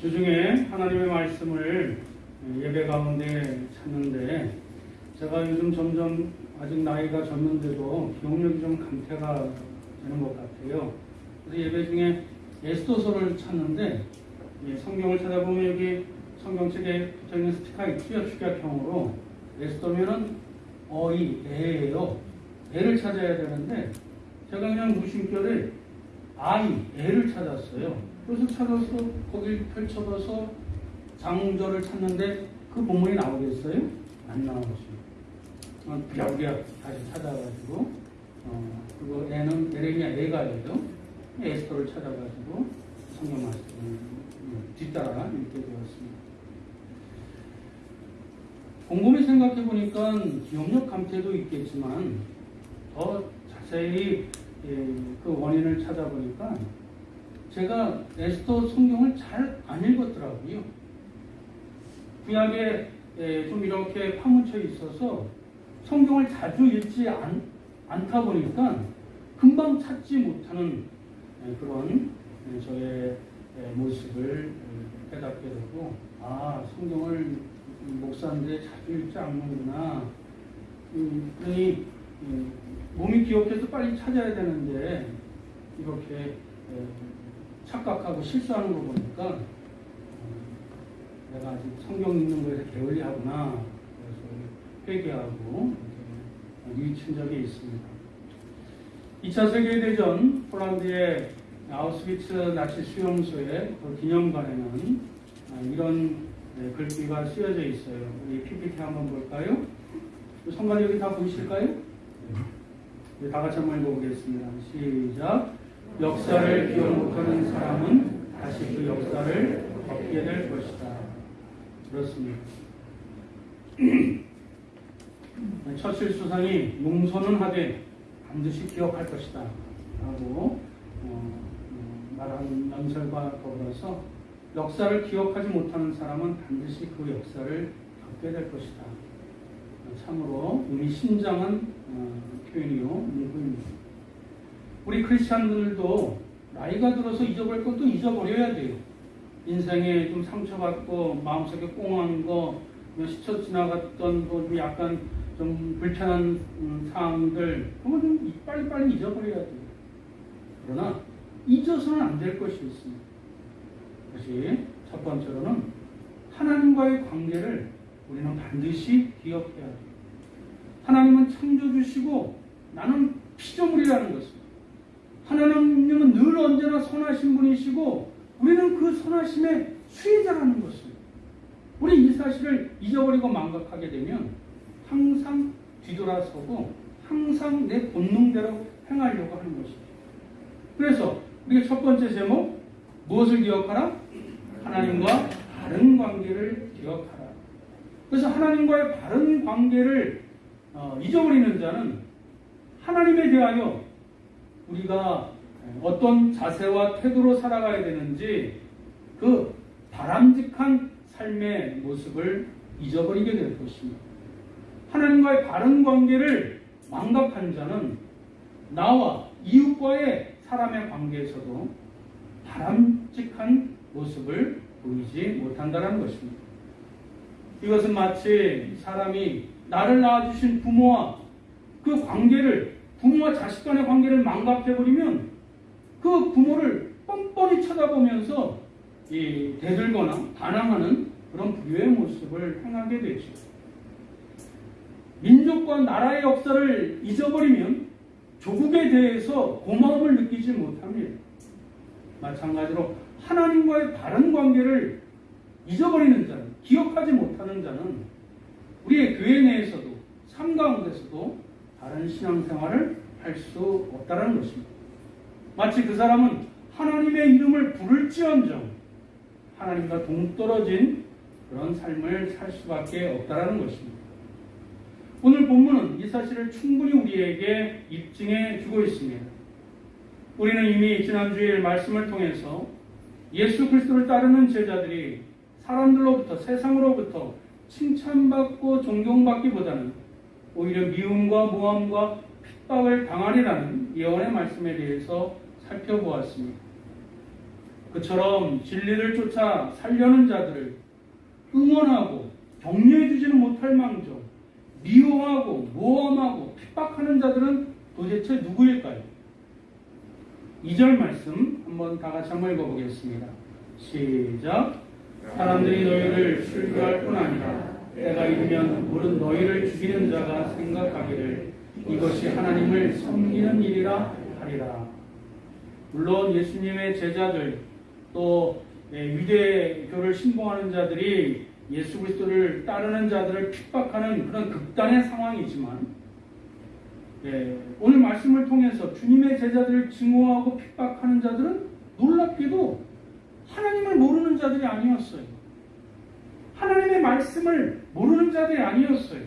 주중에 하나님의 말씀을 예배 가운데 찾는데 제가 요즘 점점 아직 나이가 젊은데도 기억력이 좀 감퇴가 되는 것 같아요. 그래서 예배 중에 에스도서를 찾는데 예, 성경을 찾아보면 여기 성경책에 붙어 있는 스티커가 있죠. 축약형으로 에스도면은 어이, 애예요. 애를 찾아야 되는데 제가 그냥 무심결에 아이, 애를 찾았어요. 그래서 찾아서 거길 펼쳐봐서 장절을 찾는데 그 본문이 나오겠어요? 안. 어, 부랴부랴 다시 찾아가지고 어, 그리고 애는 에레미야 애가예요. 에스더를 찾아가지고 성경 말씀을 뒤따라 읽게 되었습니다. 곰곰이 생각해 보니까 기억력 감퇴도 있겠지만 더 자세히 예, 그 원인을 찾아보니까 제가 에스더 성경을 잘 안 읽었더라고요. 구약에 예, 좀 이렇게 파묻혀 있어서 성경을 자주 읽지 않, 않다 보니까 금방 찾지 못하는 예, 그런 예, 저의 예, 모습을 예, 깨닫게 되고 아 성경을 목사인데 자주 읽지 않는구나 음, 그러니 음, 몸이 기억해서 빨리 찾아야 되는데 이렇게 예, 착각하고 실수하는 거 보니까 어, 내가 아직 성경 읽는 거에서 게을리하구나 그래서 회개하고 유익한 적이 있습니다. 2차 세계대전 폴란드의 아우스비츠 나치 수용소의 그 기념관에는 아, 이런 네, 글귀가 쓰여져 있어요. 우리 PPT 한번 볼까요? 성관 여기 다 보이실까요? 네, 다 같이 한번 읽어보겠습니다. 시작. 역사를 기억 못하는 사람은 다시 그 역사를 겪게 될 것이다. 그렇습니다. 처칠 수상이 용서는 하되 반드시 기억할 것이다. 라고 어, 어, 말하는 연설과 더불어서 역사를 기억하지 못하는 사람은 반드시 그 역사를 겪게 될 것이다. 참으로 의미 심장한 어, 표현이요 문구입니다. 우리 크리스찬들도 나이가 들어서 잊어버릴 것도 잊어버려야 돼요. 인생에 좀 상처받고 마음속에 꽁한 거, 스쳐 지나갔던 뭐 약간 좀 불편한 음, 상황들 그건 좀 빨리빨리 잊어버려야 돼요. 그러나 잊어서는 안 될 것이 있습니다. 그것이 첫 번째로는 하나님과의 관계를 우리는 반드시 기억해야 돼요. 하나님은 창조주시고 나는 피조물이라는 것입니다. 하나님은 늘 언제나 선하신 분이시고 우리는 그 선하심의 수혜자라는 것입니다. 우리 이 사실을 잊어버리고 망각하게 되면 항상 뒤돌아서고 항상 내 본능대로 행하려고 하는 것입니다. 그래서 우리가 첫 번째 제목 무엇을 기억하라? 하나님과 바른 관계를 기억하라. 그래서 하나님과의 바른 관계를 어, 잊어버리는 자는 하나님에 대하여 우리가 어떤 자세와 태도로 살아가야 되는지 그 바람직한 삶의 모습을 잊어버리게 될 것입니다. 하나님과의 바른 관계를 망각한 자는 나와 이웃과의 사람의 관계에서도 바람직한 모습을 보이지 못한다는 것입니다. 이것은 마치 사람이 나를 낳아주신 부모와 그 관계를 부모와 자식 간의 관계를 망각해버리면 그 부모를 뻔뻔히 쳐다보면서 대들거나 반항하는 그런 불효의 모습을 행하게 되죠. 민족과 나라의 역사를 잊어버리면 조국에 대해서 고마움을 느끼지 못합니다. 마찬가지로 하나님과의 바른 관계를 잊어버리는 자는, 기억하지 못하는 자는 우리의 교회 내에서도, 삶 가운데서도 바른 신앙생활을 할 수 없다는 것입니다. 마치 그 사람은 하나님의 이름을 부를지언정 하나님과 동떨어진 그런 삶을 살 수밖에 없다는 것입니다. 오늘 본문은 이 사실을 충분히 우리에게 입증해 주고 있습니다. 우리는 이미 지난주에 말씀을 통해서 예수 그리스도를 따르는 제자들이 사람들로부터 세상으로부터 칭찬받고 존경받기보다는 오히려 미움과 모함과 핍박을 당하리라는 예언의 말씀에 대해서 살펴보았습니다. 그처럼 진리를 쫓아 살려는 자들을 응원하고 격려해 주지는 못할 망정 미워하고 모함하고 핍박하는 자들은 도대체 누구일까요? 2절 말씀 한번 다 같이 한번 읽어보겠습니다. 시작. 사람들이 너희를 술교할 뿐 아니라 때가 이르면 물은 너희를 죽이는 자가 생각하기를 이것이 하나님을 섬기는 일이라 하리라. 물론 예수님의 제자들 또 예, 유대교를 신봉하는 자들이 예수 그리스도를 따르는 자들을 핍박하는 그런 극단의 상황이지만 예, 오늘 말씀을 통해서 주님의 제자들을 증오하고 핍박하는 자들은 놀랍게도 하나님을 모르는 자들이 아니었어요. 하나님의 말씀을 모르는 자들이 아니었어요.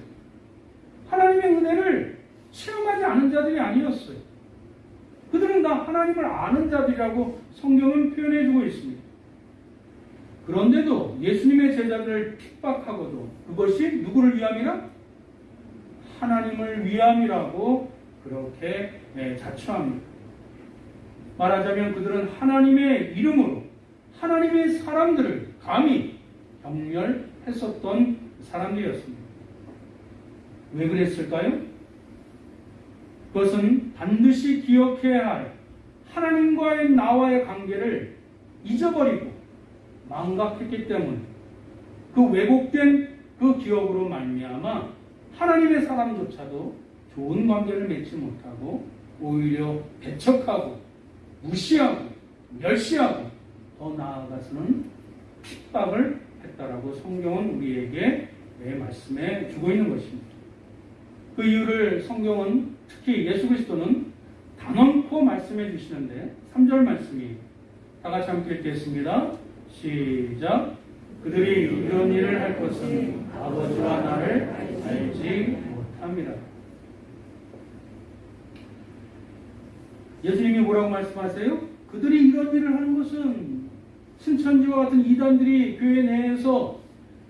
하나님의 은혜를 체험하지 않은 자들이 아니었어요. 그들은 다 하나님을 아는 자들이라고 성경은 표현해 주고 있습니다. 그런데도 예수님의 제자들을 핍박하고도 그것이 누구를 위함이라? 하나님을 위함이라고 그렇게 예, 자처합니다. 말하자면 그들은 하나님의 이름으로 하나님의 사람들을 감히 경멸했었던 사람들이었습니다. 왜 그랬을까요? 그것은 반드시 기억해야 할 하나님과의 나와의 관계를 잊어버리고 망각했기 때문에 그 왜곡된 그 기억으로 말미암아 하나님의 사람조차도 좋은 관계를 맺지 못하고 오히려 배척하고 무시하고 멸시하고 더 나아가서는 핍박을 했다라고 성경은 우리에게 내 말씀해 주고 있는 것입니다. 그 이유를 성경은 특히 예수 그리스도는 단언코 말씀해 주시는데 3절 말씀이 다 같이 함께 읽겠습니다. 시작. 그들이 이런 일을 할 것은 아버지와 나를 알지 못합니다. 예수님이 뭐라고 말씀하세요? 그들이 이런 일을 하는 것은 신천지와 같은 이단들이 교회 내에서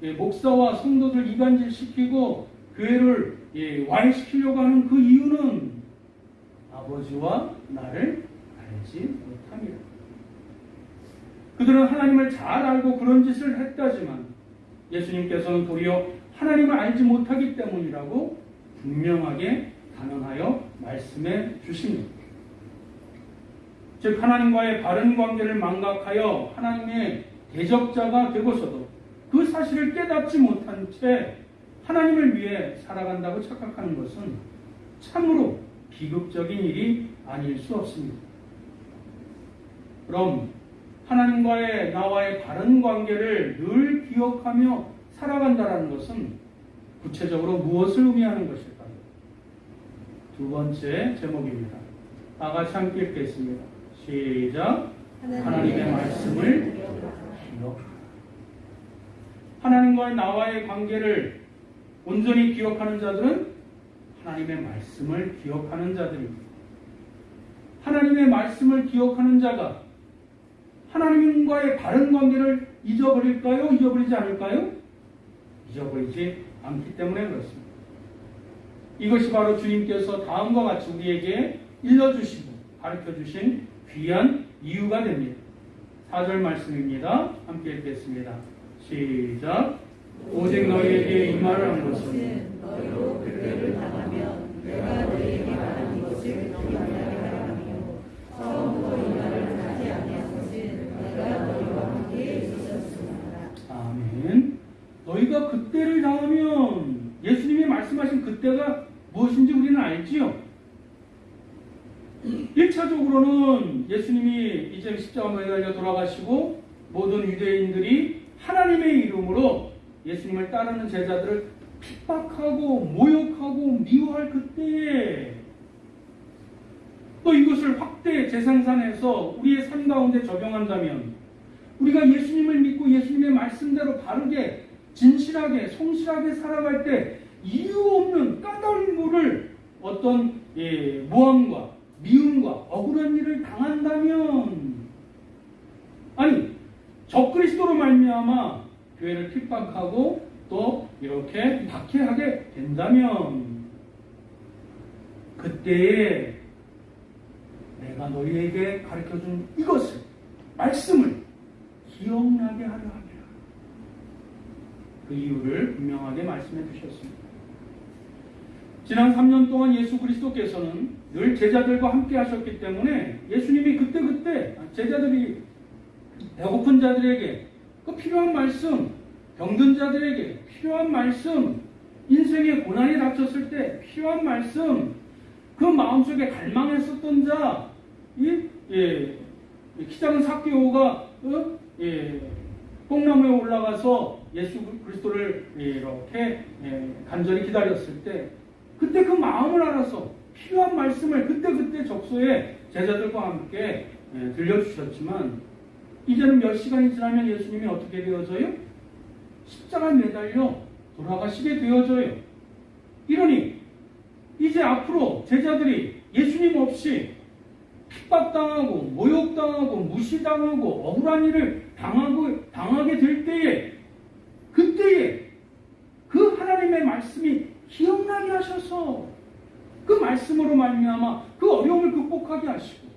예, 목사와 성도들 이간질 시키고 교회를 예, 와해시키려고 하는 그 이유는 아버지와 나를 알지 못합니다. 그들은 하나님을 잘 알고 그런 짓을 했다지만 예수님께서는 도리어 하나님을 알지 못하기 때문이라고 분명하게 단언하여 말씀해 주십니다. 즉 하나님과의 바른 관계를 망각하여 하나님의 대적자가 되고서도 그 사실을 깨닫지 못한 채 하나님을 위해 살아간다고 착각하는 것은 참으로 비극적인 일이 아닐 수 없습니다. 그럼 하나님과의 나와의 바른 관계를 늘 기억하며 살아간다는 것은 구체적으로 무엇을 의미하는 것일까요? 두 번째 제목입니다. 다 같이 함께 읽겠습니다. 시작. 하나님의 말씀을 기억하라. 하나님과의 나와의 관계를 온전히 기억하는 자들은 하나님의 말씀을 기억하는 자들입니다. 하나님의 말씀을 기억하는 자가 하나님과의 바른 관계를 잊어버릴까요? 잊어버리지 않을까요? 잊어버리지 않기 때문에 그렇습니다. 이것이 바로 주님께서 다음과 같이 우리에게 일러주시고 가르쳐 주신 귀한 이유가 됩니다. 4절 말씀입니다. 함께 읽겠습니다. 시작. 오직 너희에게 이 말을 한 것은 너희로 그때를 당하면 내가 너희에게 말하는 것을 기억하게 하라며 처음부터 이 말을 하지 아니한 것은 내가 너희와 함께 있었습니다. 아멘. 너희가 그때를 당하면 예수님이 말씀하신 그때가 무엇인지 우리는 알지요. 1차적으로는 예수님이 이제 십자가에 달려 돌아가시고 모든 유대인들이 하나님의 이름으로 예수님을 따르는 제자들을 핍박하고 모욕하고 미워할 그때에 또 이것을 확대 재생산해서 우리의 삶 가운데 적용한다면 우리가 예수님을 믿고 예수님의 말씀대로 바르게 진실하게 성실하게 살아갈 때 이유 없는 까닭을 어떤 예, 모함과 미움과 억울한 일을 당한다면 아니 적그리스도로 말미암아 교회를 핍박하고 또 이렇게 박해하게 된다면 그때에 내가 너희에게 가르쳐준 이것을 말씀을 기억나게 하려 함이라. 그 이유를 분명하게 말씀해 주셨습니다. 지난 3년 동안 예수 그리스도께서는 늘 제자들과 함께 하셨기 때문에 예수님이 그때그때 제자들이 배고픈 자들에게 그 필요한 말씀, 병든 자들에게 필요한 말씀, 인생의 고난이 닥쳤을 때 필요한 말씀, 그 마음속에 갈망했었던 자, 이, 예, 키 작은 사케오가 어? 예, 뽕나무에 올라가서 예수 그리스도를 이렇게 예, 간절히 기다렸을 때 그때 그 마음을 알아서 필요한 말씀을 그때그때 적소에 제자들과 함께 예, 들려주셨지만 이제는 몇 시간이 지나면 예수님이 어떻게 되어져요? 십자가에 매달려 돌아가시게 되어져요. 이러니 이제 앞으로 제자들이 예수님 없이 핍박당하고 모욕당하고 무시당하고 억울한 일을 당하고 당하게 될 때에 그때에 그 하나님의 말씀이 기억나게 하셔서 그 말씀으로 말미암아 그 어려움을 극복하게 하시고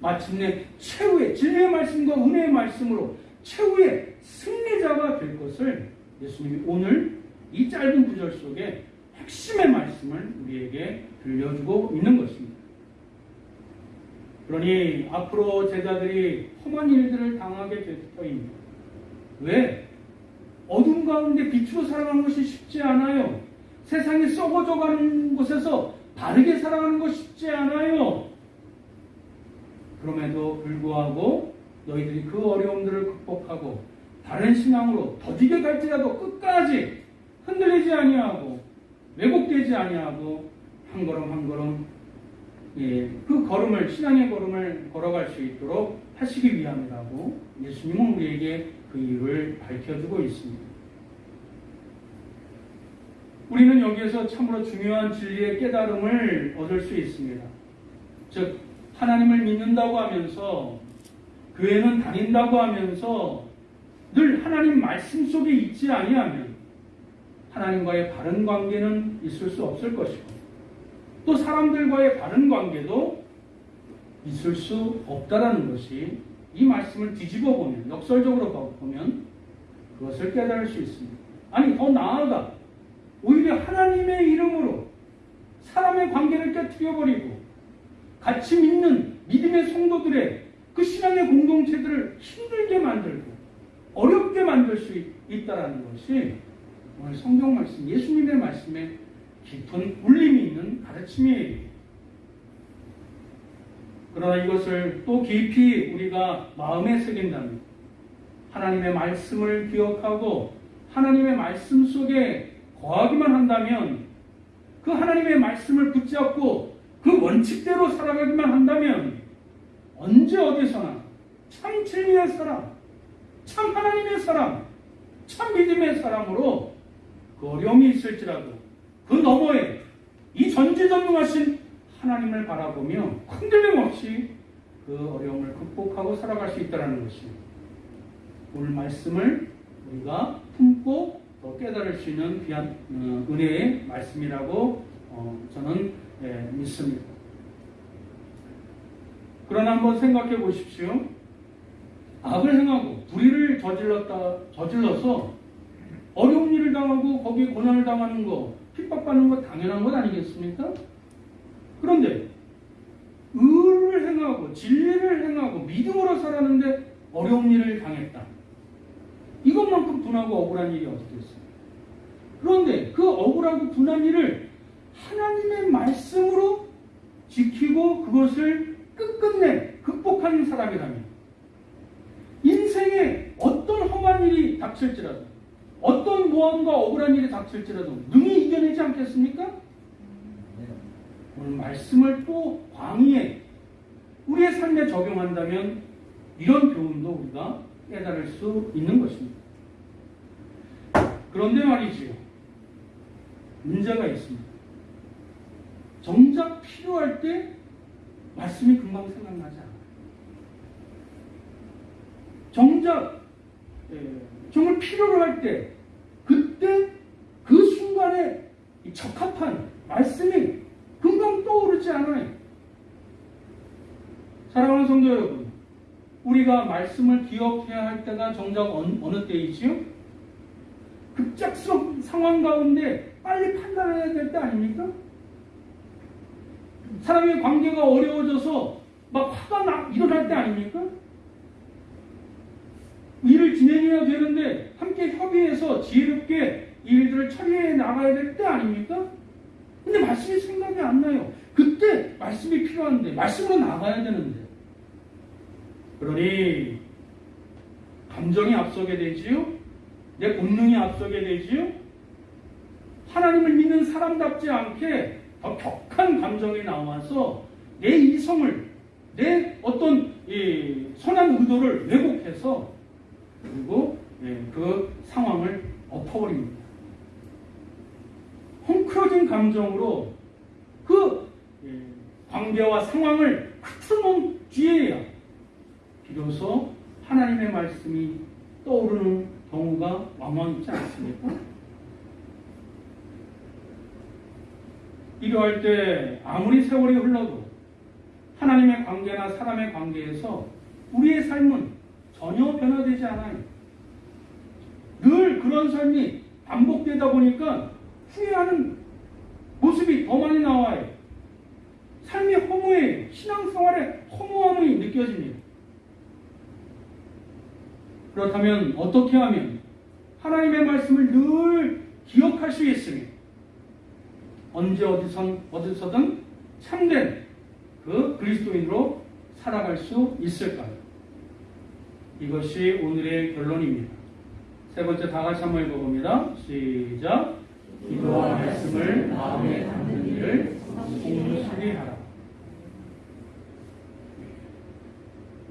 마침내 최후의 진리의 말씀과 은혜의 말씀으로 최후의 승리자가 될 것을 예수님이 오늘 이 짧은 구절 속에 핵심의 말씀을 우리에게 들려주고 있는 것입니다. 그러니 앞으로 제자들이 험한 일들을 당하게 될 터입니다. 왜? 어둠 가운데 빛으로 살아가는 것이 쉽지 않아요. 세상이 썩어져 가는 곳에서 바르게 살아가는 것이 쉽지 않아요. 그럼에도 불구하고 너희들이 그 어려움들을 극복하고 다른 신앙으로 더디게 갈지라도 끝까지 흔들리지 아니하고 왜곡되지 아니하고 한 걸음 한 걸음 예, 그 걸음을 신앙의 걸음을 걸어갈 수 있도록 하시기 위함이라고 예수님은 우리에게 그 이유를 밝혀주고 있습니다. 우리는 여기에서 참으로 중요한 진리의 깨달음을 얻을 수 있습니다. 즉 하나님을 믿는다고 하면서 교회는 다닌다고 하면서 늘 하나님 말씀 속에 있지 아니하면 하나님과의 바른 관계는 있을 수 없을 것이고 또 사람들과의 바른 관계도 있을 수 없다라는 것이 이 말씀을 뒤집어 보면 역설적으로 보면 그것을 깨달을 수 있습니다. 아니 더 나아가 오히려 하나님의 이름으로 사람의 관계를 깨뜨려 버리고 같이 믿는 믿음의 성도들의 그 신앙의 공동체들을 힘들게 만들고 어렵게 만들 수 있다라는 것이 오늘 성경 말씀, 예수님의 말씀에 깊은 울림이 있는 가르침이에요. 그러나 이것을 또 깊이 우리가 마음에 새긴다면 하나님의 말씀을 기억하고 하나님의 말씀 속에 거하기만 한다면 그 하나님의 말씀을 붙잡고 그 원칙대로 살아가기만 한다면 언제 어디서나 참 진리의 사람, 참 하나님의 사람, 참 믿음의 사람으로 그 어려움이 있을지라도 그 너머에 이 전지전능하신 하나님을 바라보며 흔들림 없이 그 어려움을 극복하고 살아갈 수 있다는 것입니다. 오늘 말씀을 우리가 품고 더 깨달을 수 있는 귀한 어, 은혜의 말씀이라고 어, 저는 예, 믿습니다. 그러나 한번 생각해 보십시오. 악을 행하고 불의를 저질렀다 저질러서 어려운 일을 당하고 거기에 고난을 당하는 거, 핍박받는 거 당연한 것 아니겠습니까? 그런데 의를 행하고 진리를 행하고 믿음으로 살았는데 어려운 일을 당했다. 이것만큼 분하고 억울한 일이 어디 있어요? 그런데 그 억울하고 분한 일을 하나님의 말씀으로 지키고 그것을 끝끝내 극복하는 사람이라면 인생에 어떤 험한 일이 닥칠지라도 어떤 모험과 억울한 일이 닥칠지라도 능히 이겨내지 않겠습니까? 오늘 말씀을 또 광의에 우리의 삶에 적용한다면 이런 교훈도 우리가 깨달을 수 있는 것입니다. 그런데 말이지요. 문제가 있습니다. 정작 필요할 때 말씀이 금방 생각나지 않아요. 정작 예, 정말 필요로 할 때 그때 그 순간에 이 적합한 말씀이 금방 떠오르지 않아요. 사랑하는 성도 여러분, 우리가 말씀을 기억해야 할 때가 정작 어느, 때이지요? 급작스러운 상황 가운데 빨리 판단해야 될 때 아닙니까? 사람의 관계가 어려워져서 막 화가 나, 일어날 때 아닙니까? 일을 진행해야 되는데 함께 협의해서 지혜롭게 이 일들을 처리해 나가야 될 때 아닙니까? 근데 말씀이 생각이 안 나요. 그때 말씀이 필요한데 말씀으로 나가야 되는데 그러니 감정이 앞서게 되지요. 내 본능이 앞서게 되지요. 하나님을 믿는 사람답지 않게 더 격한 감정이 나와서 내 이성을 내 어떤 이 선한 의도를 왜곡해서 그리고 예, 그 상황을 엎어버립니다. 헝클어진 감정으로 그 예, 관계와 상황을 흐트러놓은 뒤에야 비로소 하나님의 말씀이 떠오르는 경우가 왕왕 있지 않습니까? 필요할 때 아무리 세월이 흘러도 하나님의 관계나 사람의 관계에서 우리의 삶은 전혀 변화되지 않아요. 늘 그런 삶이 반복되다 보니까 후회하는 모습이 더 많이 나와요. 삶이 허무해, 신앙생활에 허무함이 느껴집니다. 그렇다면 어떻게 하면 하나님의 말씀을 늘 기억할 수 있으며 언제 어디선 어디서든 참된 그 그리스도인으로 살아갈 수 있을까요? 이것이 오늘의 결론입니다. 세 번째 다 같이 한번 읽어봅니다. 시작. 기도와 말씀을 마음에 담는 일을 공수하게 하라.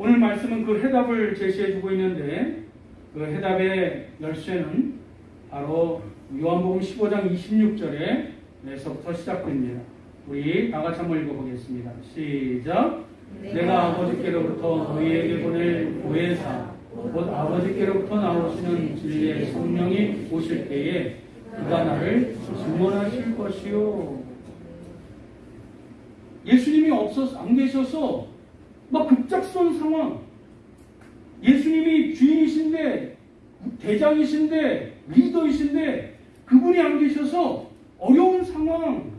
오늘 말씀은 그 해답을 제시해주고 있는데 그 해답의 열쇠는 바로 요한복음 15장 26절에서부터 시작됩니다. 우리 다 같이 한번 읽어보겠습니다. 시작. 내가 아버지께로부터 너희에게 보낼 보혜사 곧 아버지께로부터 나오시는 진리의 성령이 오실 때에 그가 나를 증언하실 것이요. 예수님이 없어서 안 계셔서 막 급작스러운 상황. 예수님이 주인이신데 대장이신데 리더이신데 그분이 안 계셔서 어려운 상황,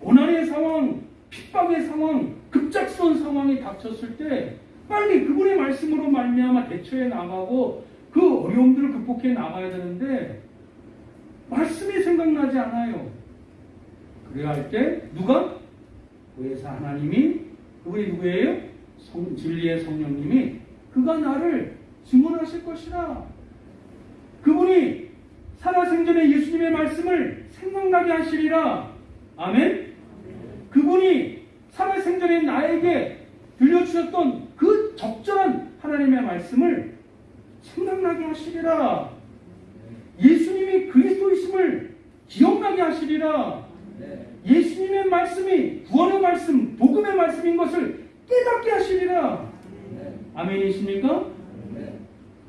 고난의 상황, 핍박의 상황, 급작스러운 상황이 닥쳤을 때 빨리 그분의 말씀으로 말미암아 대처해 나가고 그 어려움들을 극복해 나가야 되는데 말씀이 생각나지 않아요. 그래야 할 때 누가 보혜사 하나님이 그분이 누구예요? 성, 진리의 성령님이 그가 나를 증언하실 것이라. 그분이 살아생전에 예수님의 말씀을 생각나게 하시리라. 아멘. 그분이 살아생전에 나에게 들려주셨던 그 적절한 하나님의 말씀을 생각나게 하시리라. 예수님이 그리스도이심을 기억나게 하시리라. 예수님의 말씀이 구원의 말씀, 복음의 말씀인 것을 깨닫게 하시리라. 아멘이십니까?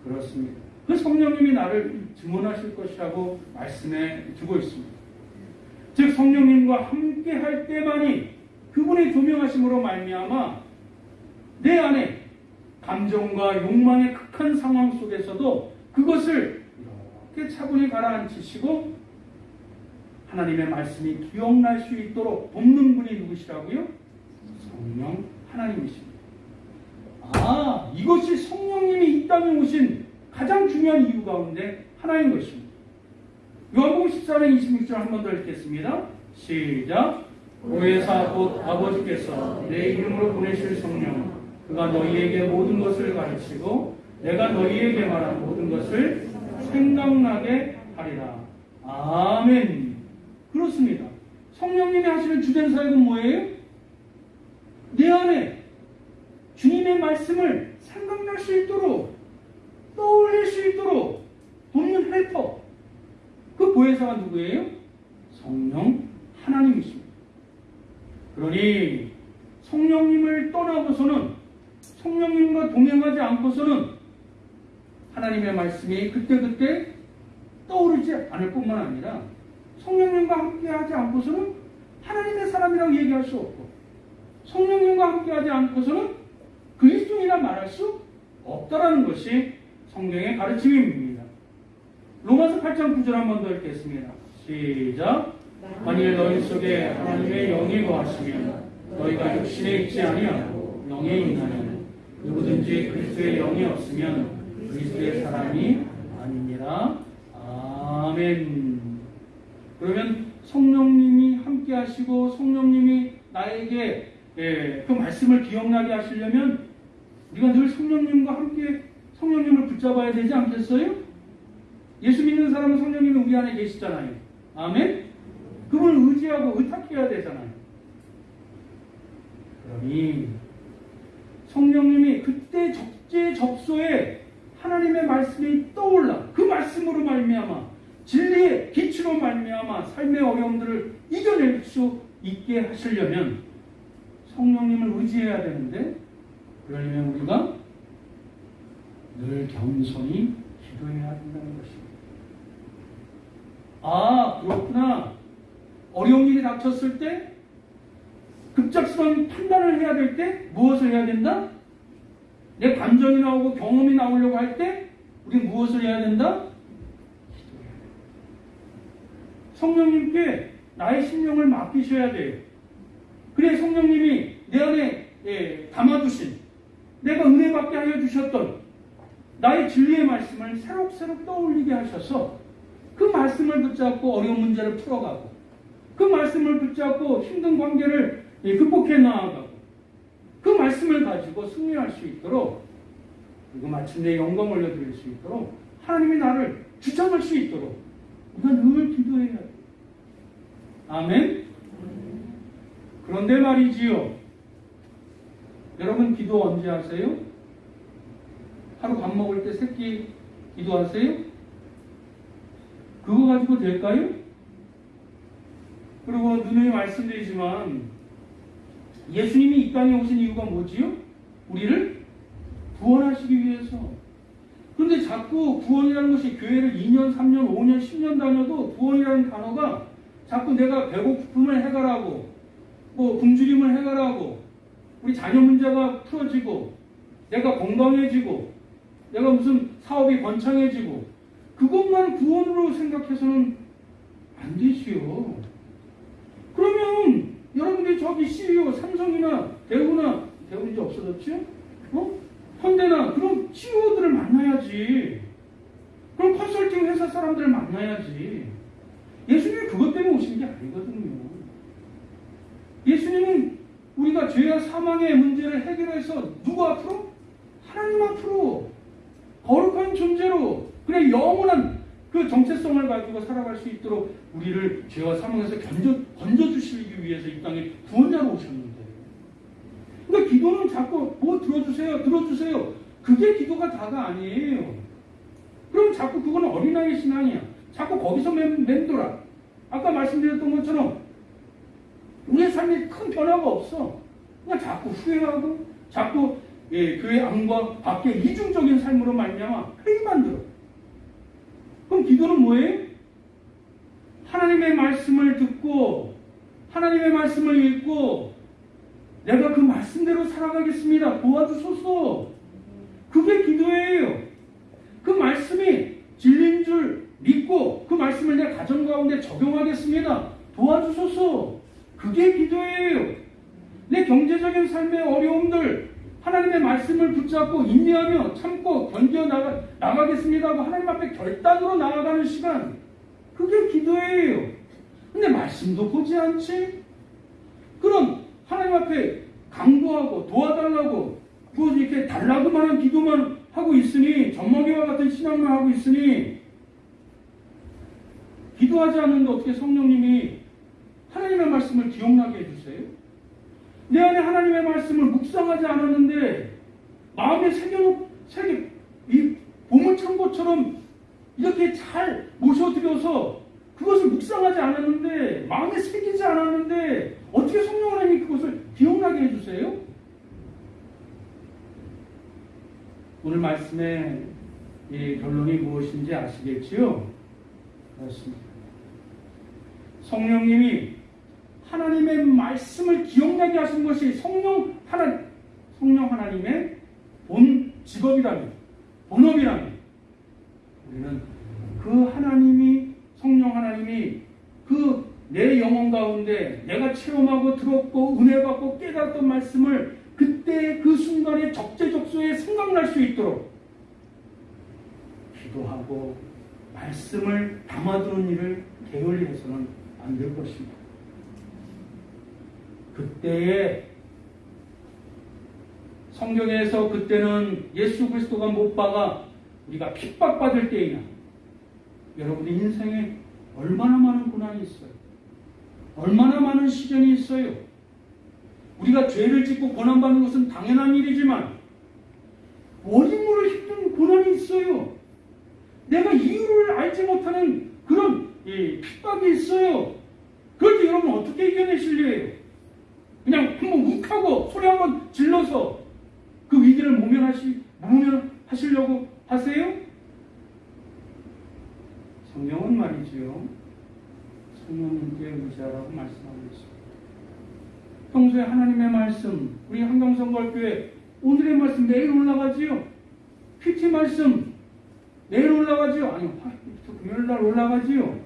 그렇습니다. 그 성령님이 나를 증언하실 것이라고 말씀해 주고 있습니다. 즉 성령님과 함께 할 때만이 그분의 조명하심으로 말미암아 내 안에 감정과 욕망의 극한 상황 속에서도 그것을 이렇게 차분히 가라앉히시고 하나님의 말씀이 기억날 수 있도록 돕는 분이 누구시라고요? 성령 하나님이십니다. 아, 이것이 성령님이 이 땅에 오신 가장 중요한 이유 가운데 하나인 것입니다. 요한복음 14장 26절 한 번 더 읽겠습니다. 시작. 보혜사 곧 아버지께서 내 이름으로 보내실 성령 그가 너희에게 모든 것을 가르치고 내가 너희에게 말한 모든 것을 생각나게 하리라. 아멘. 그렇습니다. 성령님이 하시는 주된 사역은 뭐예요? 내 안에 주님의 말씀을 생각날 수 있도록 떠올릴 수 있도록 돕는 헬퍼. 그 보혜사가 누구예요? 성령 하나님이십니다. 그러니 성령님을 떠나고서는 성령님과 동행하지 않고서는 하나님의 말씀이 그때그때 떠오르지 않을 뿐만 아니라 성령님과 함께하지 않고서는 하나님의 사람이라고 얘기할 수 없고 성령님과 함께하지 않고서는 그리스도인이라 말할 수 없다라는 것이 성경의 가르침입니다. 로마서 8장 9절 한 번 더 읽겠습니다. 시작. 만일 너희 속에 하나님의 영이 거하시면 너희가 육신에 있지 아니하고 영에 있나니 누구든지 그리스도의 영이 없으면 그리스도의 사람이 아닙니다. 아멘. 그러면 성령님이 함께 하시고 성령님이 나에게 예, 그 말씀을 기억나게 하시려면 우리가 늘 성령님과 함께 성령님을 붙잡아야 되지 않겠어요? 예수 믿는 사람은 성령님이 우리 안에 계시잖아요. 아멘? 그분을 의지하고 의탁해야 되잖아요. 그러니 성령님이 그때 적재적소에 하나님의 말씀이 떠올라 그 말씀으로 말미암아 진리의 빛으로 말미암아 삶의 어려움들을 이겨낼 수 있게 하시려면 성령님을 의지해야 되는데 그러려면 우리가 늘 겸손히 기도해야 된다는 것입니다. 아 그렇구나. 어려운 일이 닥쳤을 때 급작스러운 판단을 해야 될 때 무엇을 해야 된다? 내 감정이 나오고 경험이 나오려고 할 때 우리 무엇을 해야 된다? 기도해야 된다. 성령님께 나의 심령을 맡기셔야 돼요. 그래 성령님이 내 안에 예, 담아두신 내가 은혜 받게 하여 주셨던 나의 진리의 말씀을 새록새록 떠올리게 하셔서 그 말씀을 붙잡고 어려운 문제를 풀어가고 그 말씀을 붙잡고 힘든 관계를 예, 극복해 나아가고 그 말씀을 가지고 승리할 수 있도록 그리고 마침내 영광 올려드릴 수 있도록 하나님이 나를 주장할 수 있도록 우리가 늘 기도해야 돼. 아멘. 그런데 말이지요. 여러분 기도 언제 하세요? 하루 밥 먹을 때 새끼 기도하세요? 그거 가지고 될까요? 그리고 누누이 말씀드리지만 예수님이 이 땅에 오신 이유가 뭐지요? 우리를 구원하시기 위해서. 그런데 자꾸 구원이라는 것이 교회를 2년, 3년, 5년, 10년 다녀도 구원이라는 단어가 자꾸 내가 배고픔을 해결하고 뭐 굶주림을 해결하고 우리 자녀 문제가 풀어지고 내가 건강해지고 내가 무슨 사업이 번창해지고 그것만 구원으로 생각해서는 안 되지요. 그러면 여러분들이 저기 CEO 삼성이나 대우나 대우 이제 없어졌죠? 어? 현대나 그런 CEO들을 만나야지. 그럼 컨설팅 회사 사람들을 만나야지. 예수님이 그것 때문에 오신 게 아니거든요. 예수님은 우리가 죄와 사망의 문제를 해결해서 누구 앞으로? 하나님 앞으로 거룩한 존재로 그래 영원한 그 정체성을 가지고 살아갈 수 있도록 우리를 죄와 사망에서 건져, 건져주시기 위해서 이 땅에 구원자로 오셨는데 그러니까 기도는 자꾸 뭐 들어주세요 들어주세요 그게 기도가 다가 아니에요 그럼 자꾸 그거는 어린아이 신앙이야 자꾸 거기서 맴, 맴돌아 아까 말씀드렸던 것처럼 우리의 삶에 큰 변화가 없어 그냥 자꾸 후회하고 자꾸 예, 교회 안과 밖에 이중적인 삶으로 말미암아 회의 만 들어 그럼 기도는 뭐예요? 하나님의 말씀을 듣고 하나님의 말씀을 읽고 내가 그 말씀대로 살아가겠습니다. 도와주소서. 그게 기도예요. 그 말씀이 진리인 줄 믿고 그 말씀을 내 가정 가운데 적용하겠습니다. 도와주소서. 그게 기도예요. 내 경제적인 삶의 어려움들 하나님의 말씀을 붙잡고 인내하며 참고 견뎌 나가, 나가겠습니다 하고 하나님 앞에 결단으로 나아가는 시간 그게 기도예요. 근데 말씀도 보지 않지? 그럼 하나님 앞에 강구하고 도와달라고 뭐 이렇게 달라고만 한 기도만 하고 있으니 전망회와 같은 신앙만 하고 있으니 기도하지 않는데 어떻게 성령님이 하나님의 말씀을 기억나게 해주세요? 내 안에 하나님의 말씀을 묵상하지 않았는데 마음에 새겨놓 새겨 이 보물창고처럼 이렇게 잘 모셔드려서 그것을 묵상하지 않았는데 마음에 새기지 않았는데 어떻게 성령 하나님이 그것을 기억나게 해주세요? 오늘 말씀의 이 결론이 무엇인지 아시겠지요? 그렇습니다. 성령님이 하나님의 말씀을 기억나게 하신 것이 성령 하나 성령 하나님의 본 직업이라면, 본업이라면, 우리는 그 하나님이, 성령 하나님이 그 내 영혼 가운데 내가 체험하고 들었고 은혜 받고 깨달았던 말씀을 그때 그 순간에 적재적소에 생각날 수 있도록 기도하고 말씀을 담아두는 일을 게을리해서는 안 될 것입니다. 그때에 성경에서 그때는 예수 그리스도가 못 박아 우리가 핍박받을 때이나 여러분의 인생에 얼마나 많은 고난이 있어요. 얼마나 많은 시련이 있어요. 우리가 죄를 짓고 고난받는 것은 당연한 일이지만 원인 모를 힘든 고난이 있어요. 내가 이유를 알지 못하는 그런 이 핍박이 있어요. 때 여러분 어떻게 이겨내실래요? 그냥 한번 욱하고 소리 한번 질러서 그 위기를 모면하시, 모면하시려고 하세요? 성경은 말이지요. 성령님께 의지하라고 말씀하고 있습니다. 평소에 하나님의 말씀, 우리 한강성걸교회 오늘의 말씀 내일 올라가지요. PT 말씀 내일 올라가지요. 아니, 화요일부터 금요일 날 올라가지요.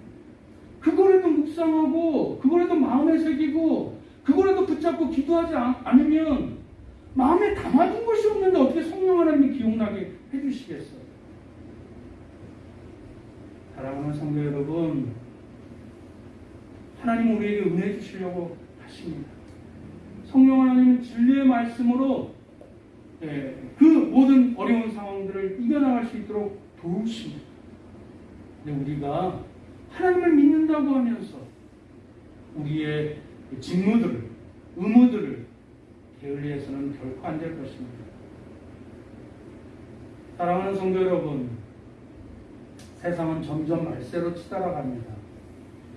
그거라도 묵상하고, 그거라도 마음에 새기고, 그거라도 붙잡고 기도하지 않- 않으면 마음에 담아둔 것이 없는데 어떻게 성령 하나님이 기억나게 해주시겠어요? 사랑하는 성도 여러분, 하나님 우리에게 은혜 주시려고 하십니다. 성령 하나님은 진리의 말씀으로 예, 그 모든 어려운 상황들을 이겨나갈 수 있도록 도우십니다. 근데 우리가 하나님을 믿는다고 하면서 우리의 직무들을, 의무들을 게을리해서는 결코 안 될 것입니다. 사랑하는 성도 여러분, 세상은 점점 말세로 치달아갑니다.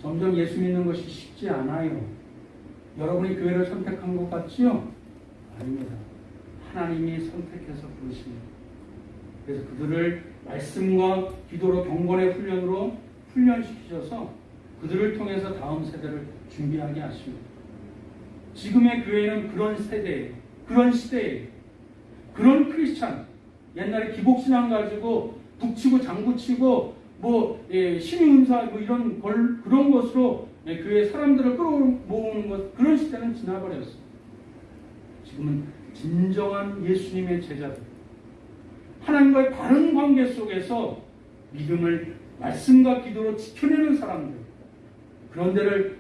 점점 예수 믿는 것이 쉽지 않아요. 여러분이 교회를 선택한 것 같지요? 아닙니다. 하나님이 선택해서 부르십니다. 그래서 그들을 말씀과 기도로 경건의 훈련으로 훈련시키셔서 그들을 통해서 다음 세대를 준비하게 하십니다. 지금의 교회는 그런 세대예요. 그런 시대예요. 그런 크리스찬. 옛날에 기복신앙 가지고 북치고 장구치고 뭐 예, 신의운사 뭐 이런 걸, 그런 것으로 예, 교회 사람들을 끌어모으는 것 그런 시대는 지나버렸어요. 지금은 진정한 예수님의 제자들 하나님과의 바른 관계 속에서 믿음을 말씀과 기도로 지켜내는 사람들 그런 데를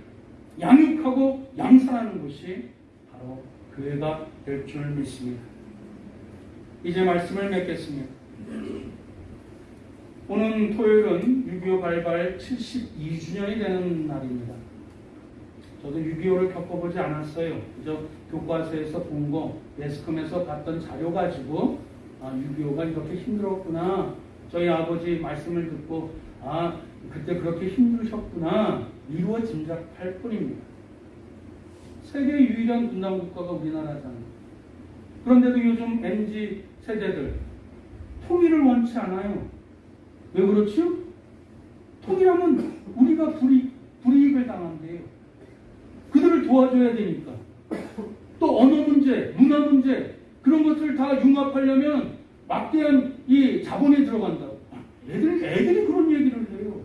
양육하고 양산하는 것이 바로 교회가 될 줄 믿습니다. 이제 말씀을 맺겠습니다. 오늘 토요일은 6.25 발발 72주년이 되는 날입니다. 저도 6.25를 겪어보지 않았어요. 그저 교과서에서 본 거, 매스컴에서 봤던 자료 가지고 아, 6.25가 이렇게 힘들었구나. 저희 아버지 말씀을 듣고 아, 그때 그렇게 힘드셨구나. 미루어 짐작할 뿐입니다. 세계 유일한 분단 국가가 우리나라잖아요. 그런데도 요즘 MZ 세대들 통일을 원치 않아요. 왜 그렇죠? 통일하면 우리가 불이, 불이익을 당한대요. 그들을 도와줘야 되니까. 또 언어 문제, 문화 문제, 그런 것들을 다 융합하려면 막대한 이 자본이 들어간다. 애들이, 애들이 그런 얘기를 해요.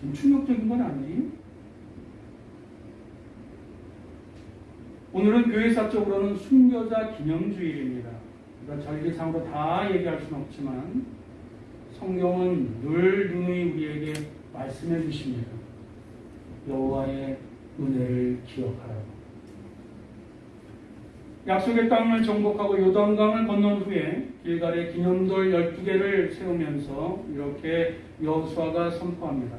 좀 충격적인 건 아니에요? 오늘은 교회사적으로는 순교자 기념주일입니다. 그러니까 절기상으로 다 얘기할 수는 없지만 성경은 늘 누누이 우리에게 말씀해 주십니다. 여호와의 은혜를 기억하라고. 약속의 땅을 정복하고 요단강을 건넌 후에 길갈에 기념돌 12개를 세우면서 이렇게 여호수아가 선포합니다.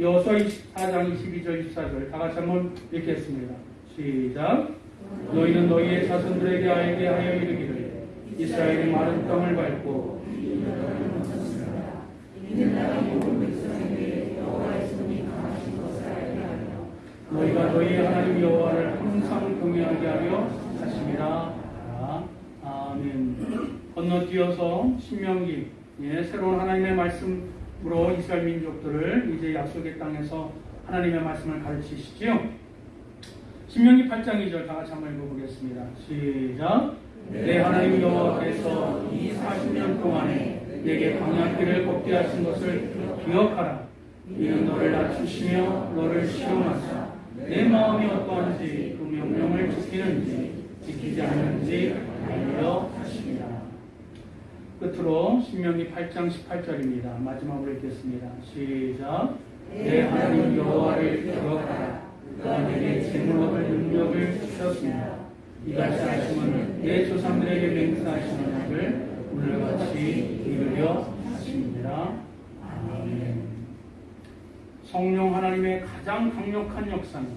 여호수아 24장 22절 24절 다 같이 한번 읽겠습니다. 시작. 너희는 너희의 자손들에게 알게 하여 이르기를 이스라엘이 마른 땅을 밟고 너희가 너희 하나님 여호와를 항상 경외하게 하심이라 하라. 아멘. 건너뛰어서 신명기 예, 새로운 하나님의 말씀으로 이스라엘 민족들을 이제 약속의 땅에서 하나님의 말씀을 가르치시지요. 신명기 8장 2절 다 같이 한번 읽어보겠습니다. 시작. 내 하나님 여호와께서 이 40년 동안에 내게 광야길을 걷게 하신 것을 기억하라. 이는 너를 낮추시며 너를 시험하사 내 마음이 어떠한지 그 명령을 지키는지 지키지 않는지 알려 하십니다. 끝으로 신명기 8장 18절입니다. 마지막으로 읽겠습니다. 시작. 내 하나님 여호와를 기억하라. 그가 내게 재물 얻을 능력을 주셨습니다. 이같이 하심은 내 조상들에게 맹세하신 언약을 오늘같이 이루려 하십니다. 아멘. 성령 하나님의 가장 강력한 역사는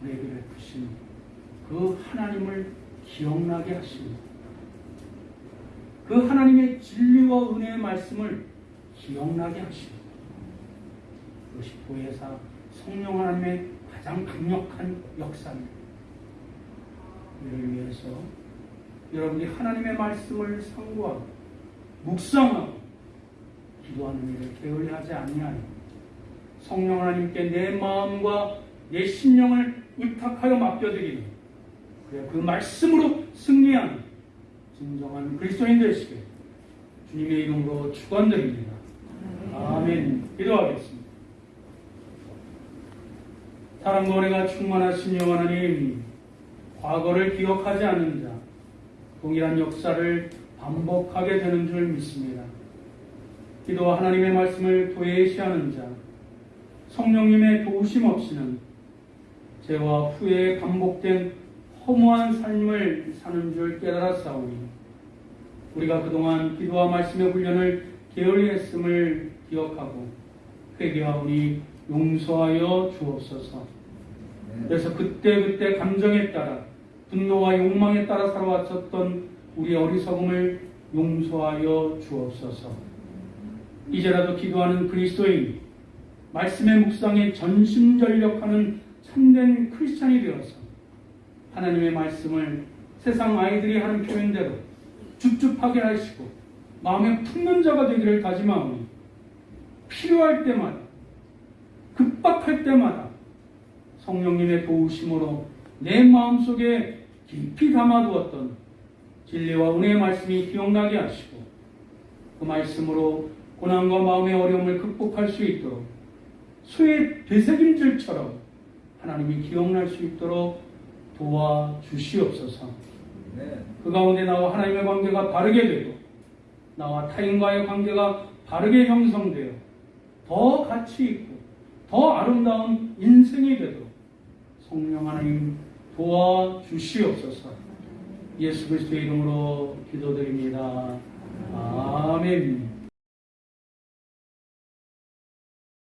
우리에게 베푸신 그 하나님을 기억나게 하십니다. 그 하나님의 진리와 은혜의 말씀을 기억나게 하십니다. 그것이 보혜사 성령 하나님의 가장 강력한 역사입니다. 이를 위해서 여러분이 하나님의 말씀을 상고하고 묵상하고 기도하는 일을 게을리하지 아니하여 성령 하나님께 내 마음과 내 심령을 의탁하여 맡겨드리는 그래 그 말씀으로 승리하는 진정한 그리스도인 되시길 주님의 이름으로 축원드립니다. 아멘. 기도하겠습니다. 사랑과 은혜가 충만하신 여호와 하나님, 과거를 기억하지 않는 자, 동일한 역사를 반복하게 되는 줄 믿습니다. 기도와 하나님의 말씀을 도외시하는 자, 성령님의 도우심 없이는 죄와 후회에 반복된 허무한 삶을 사는 줄 깨달았사오니 우리가 그동안 기도와 말씀의 훈련을 게을리 했음을 기억하고 회개하오니 용서하여 주옵소서. 그래서 그때그때 감정에 따라 분노와 욕망에 따라 살아왔었던 우리 어리석음을 용서하여 주옵소서. 이제라도 기도하는 그리스도인, 말씀의 묵상에 전심전력하는 참된 크리스찬이 되어서 하나님의 말씀을 세상 아이들이 하는 표현대로 줍줍하게 하시고 마음에 품는 자가 되기를 다짐하오니 필요할 때마다 급박할 때마다 성령님의 도우심으로 내 마음속에 깊이 담아두었던 진리와 은혜의 말씀이 기억나게 하시고 그 말씀으로 고난과 마음의 어려움을 극복할 수 있도록 수의 되새김질처럼 하나님이 기억날 수 있도록 도와주시옵소서. 그 가운데 나와 하나님의 관계가 바르게 되고 나와 타인과의 관계가 바르게 형성되어 더 가치 있고 더 아름다운 인생이 되도록 성령 하나님 도와주시옵소서. 예수 그리스도의 이름으로 기도드립니다. 아멘.